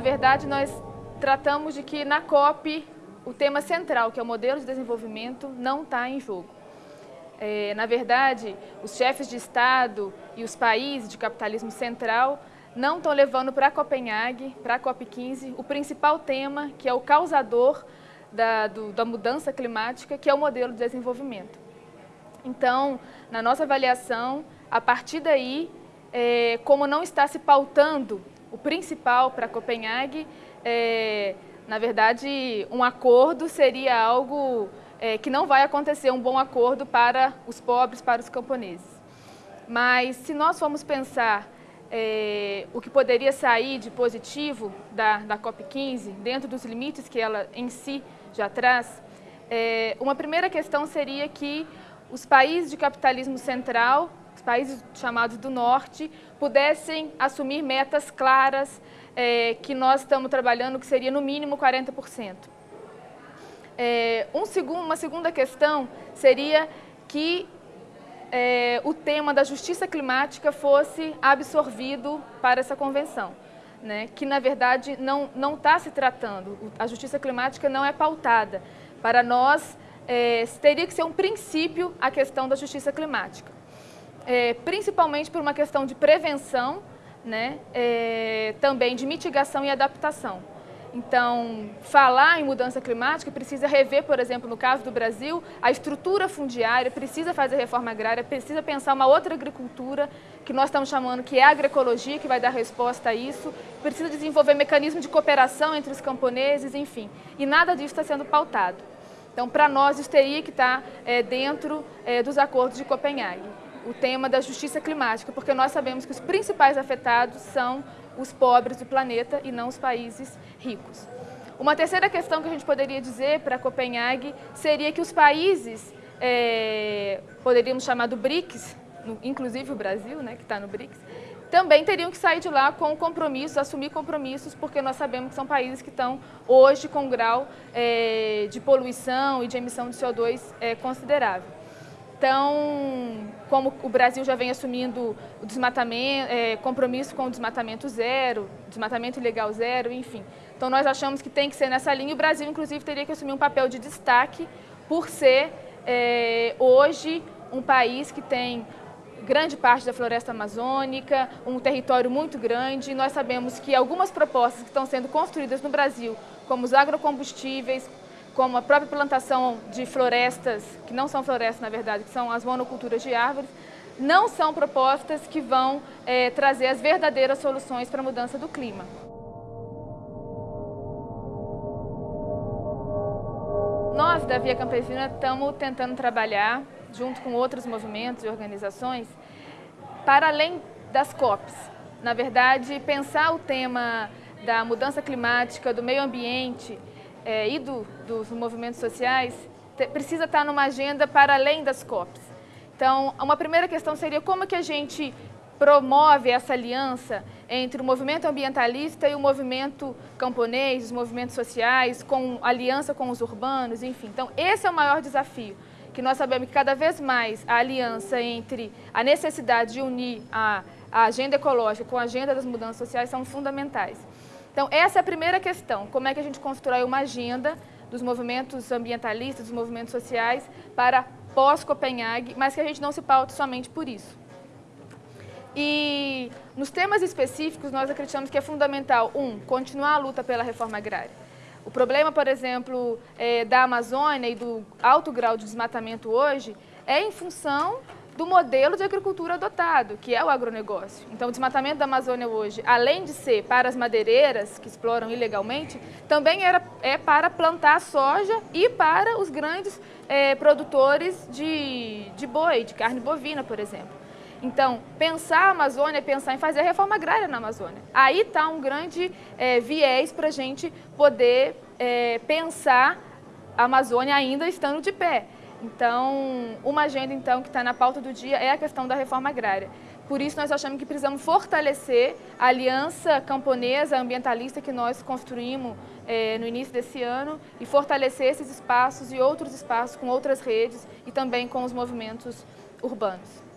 Na verdade, nós tratamos de que na COP o tema central, que é o modelo de desenvolvimento, não está em jogo. É, na verdade, os chefes de Estado e os países de capitalismo central não estão levando para Copenhague, para a COP15, o principal tema, que é o causador da, do, da mudança climática, que é o modelo de desenvolvimento. Então, na nossa avaliação, a partir daí, é, como não está se pautando o principal para Copenhague, é, na verdade, um acordo seria algo é, que não vai acontecer, um bom acordo para os pobres, para os camponeses. Mas se nós formos pensar é, o que poderia sair de positivo da, da COP15, dentro dos limites que ela em si já traz, é, uma primeira questão seria que os países de capitalismo central, os países chamados do Norte, pudessem assumir metas claras é, que nós estamos trabalhando, que seria no mínimo 40%. É, um uma segunda questão seria que é, o tema da justiça climática fosse absorvido para essa convenção. Né, que na verdade não está se tratando, a justiça climática não é pautada. Para nós, é, teria que ser um princípio a questão da justiça climática, é, principalmente por uma questão de prevenção, né, é, também de mitigação e adaptação. Então, falar em mudança climática precisa rever, por exemplo, no caso do Brasil, a estrutura fundiária, precisa fazer reforma agrária, precisa pensar uma outra agricultura, que nós estamos chamando que é a agroecologia, que vai dar resposta a isso, precisa desenvolver mecanismo de cooperação entre os camponeses, enfim. E nada disso está sendo pautado. Então, para nós, isso teria que estar é, dentro é, dos acordos de Copenhague, o tema da justiça climática, porque nós sabemos que os principais afetados são os pobres do planeta e não os países ricos. Uma terceira questão que a gente poderia dizer para Copenhague seria que os países, é, poderíamos chamar do BRICS, inclusive o Brasil, né, que está no BRICS, também teriam que sair de lá com compromissos, assumir compromissos, porque nós sabemos que são países que estão hoje com um grau é, de poluição e de emissão de CO2 é, considerável. Então, como o Brasil já vem assumindo o desmatamento, é, compromisso com o desmatamento zero, desmatamento ilegal zero, enfim. Então, nós achamos que tem que ser nessa linha. O Brasil, inclusive, teria que assumir um papel de destaque por ser, é, hoje, um país que tem grande parte da floresta amazônica, um território muito grande. Nós sabemos que algumas propostas que estão sendo construídas no Brasil, como os agrocombustíveis, como a própria plantação de florestas, que não são florestas na verdade, que são as monoculturas de árvores, não são propostas que vão é, trazer as verdadeiras soluções para a mudança do clima. Nós, da Via Campesina, estamos tentando trabalhar junto com outros movimentos e organizações, para além das COPs. Na verdade, pensar o tema da mudança climática, do meio ambiente é, e do, dos movimentos sociais te, precisa estar numa agenda para além das COPs. Então, uma primeira questão seria como que a gente promove essa aliança entre o movimento ambientalista e o movimento camponês, os movimentos sociais, com aliança com os urbanos, enfim. Então, esse é o maior desafio que nós sabemos que cada vez mais a aliança entre a necessidade de unir a, a agenda ecológica com a agenda das mudanças sociais são fundamentais. Então, essa é a primeira questão, como é que a gente constrói uma agenda dos movimentos ambientalistas, dos movimentos sociais, para pós-Copenhague, mas que a gente não se paute somente por isso. E nos temas específicos, nós acreditamos que é fundamental, um, continuar a luta pela reforma agrária. O problema, por exemplo, é, da Amazônia e do alto grau de desmatamento hoje é em função do modelo de agricultura adotado, que é o agronegócio. Então, o desmatamento da Amazônia hoje, além de ser para as madeireiras que exploram ilegalmente, também era, é para plantar soja e para os grandes é, produtores de, de boi, de carne bovina, por exemplo. Então, pensar a Amazônia é pensar em fazer a reforma agrária na Amazônia. Aí está um grande é, viés para a gente poder é, pensar a Amazônia ainda estando de pé. Então, uma agenda então que está na pauta do dia é a questão da reforma agrária. Por isso, nós achamos que precisamos fortalecer a aliança camponesa ambientalista que nós construímos é, no início desse ano e fortalecer esses espaços e outros espaços com outras redes e também com os movimentos urbanos.